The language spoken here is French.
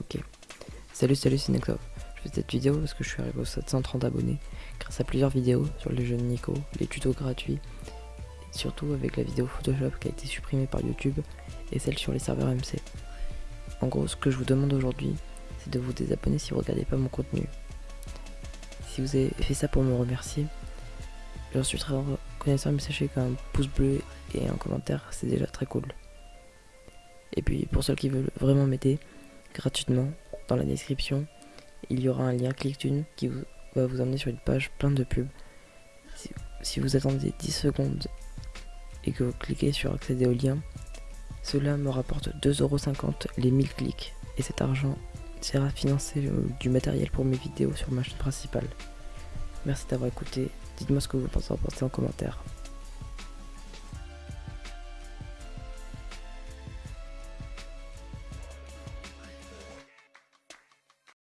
Ok. Salut, salut, c'est Nexov. Je fais cette vidéo parce que je suis arrivé aux 730 abonnés grâce à plusieurs vidéos sur les jeux de Nico, les tutos gratuits, et surtout avec la vidéo Photoshop qui a été supprimée par YouTube et celle sur les serveurs MC. En gros, ce que je vous demande aujourd'hui, c'est de vous désabonner si vous regardez pas mon contenu. Si vous avez fait ça pour me remercier, j'en suis très reconnaissant, mais sachez qu'un pouce bleu et un commentaire, c'est déjà très cool. Et puis pour ceux qui veulent vraiment m'aider, gratuitement, dans la description, il y aura un lien ClickTune qui vous, va vous emmener sur une page pleine de pubs. Si, vous attendez 10 secondes et que vous cliquez sur accéder au lien, cela me rapporte 2,50€ les 1000 clics. Et cet argent sert à financer euh, du matériel pour mes vidéos sur ma chaîne principale. Merci d'avoir écouté. Dites-moi ce que vous pensez en commentaire.